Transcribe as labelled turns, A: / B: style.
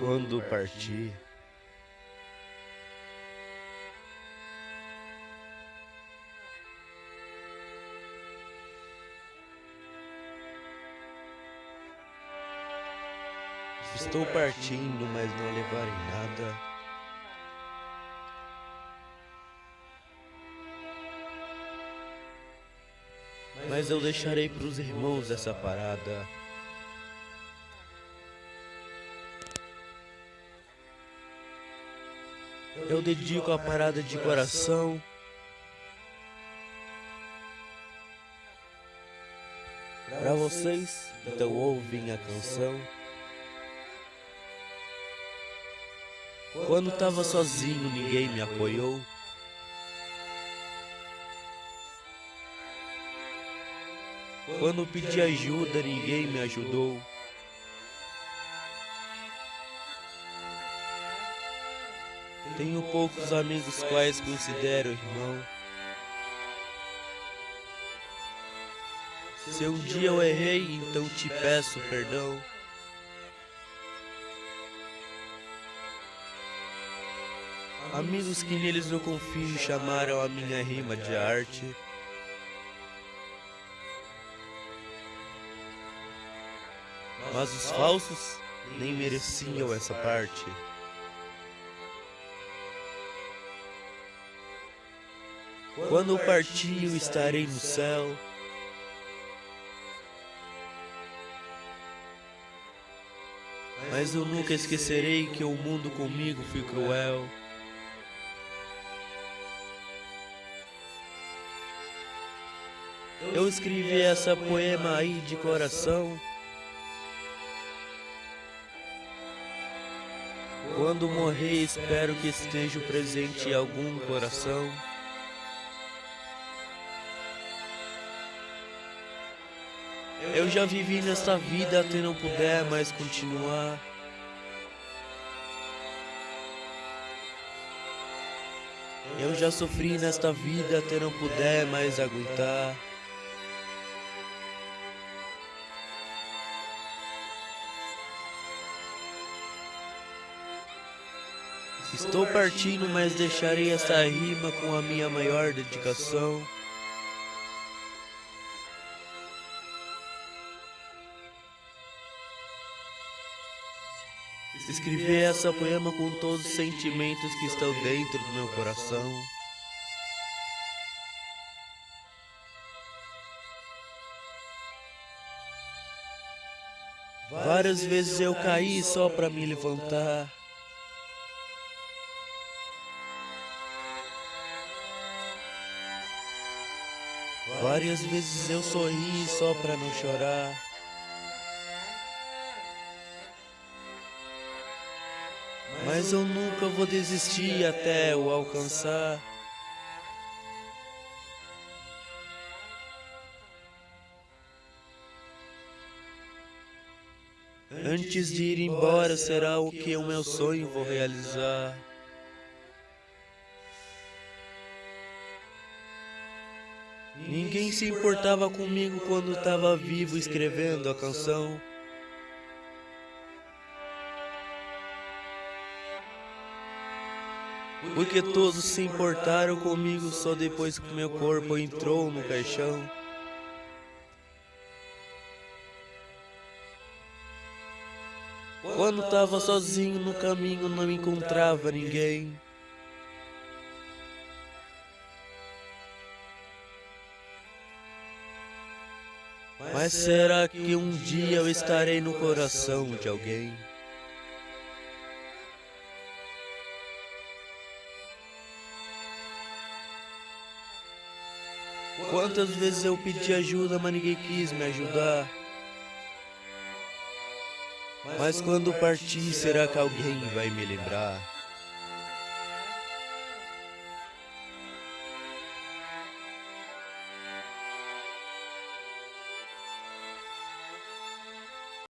A: quando partir. Estou partindo, mas não levarei nada. Mas eu deixarei para os irmãos essa parada. Eu dedico a parada de coração. Para vocês, então ouvem a canção. Quando tava sozinho, ninguém me apoiou. Quando pedi ajuda, ninguém me ajudou. Tenho poucos amigos quais considero irmão. Se um dia eu errei, então te peço perdão. Amigos que neles eu confio chamaram a minha rima de arte. Mas os falsos nem mereciam essa parte. Quando partir, eu estarei no céu. Mas eu nunca esquecerei que o mundo comigo foi cruel. Eu escrevi essa poema aí de coração. Quando morrer, espero que esteja presente em algum coração. Eu já vivi nesta vida até não puder mais continuar. Eu já sofri nesta vida até não puder mais aguentar. Estou partindo, mas deixarei essa rima com a minha maior dedicação. Escrever essa poema com todos os sentimentos que estão dentro do meu coração. Várias vezes eu caí só para me levantar. Várias vezes eu sorri só pra não chorar. Mas eu nunca vou desistir até eu alcançar. Antes de ir embora, será o que o meu sonho vou realizar. Ninguém se importava comigo quando estava vivo escrevendo a canção. Porque todos se importaram comigo só depois que meu corpo entrou no caixão. Quando estava sozinho no caminho não encontrava ninguém. Mas será que um dia eu estarei no coração de alguém? Quantas vezes eu pedi ajuda, mas ninguém quis me ajudar? Mas quando partir, será que alguém vai me lembrar?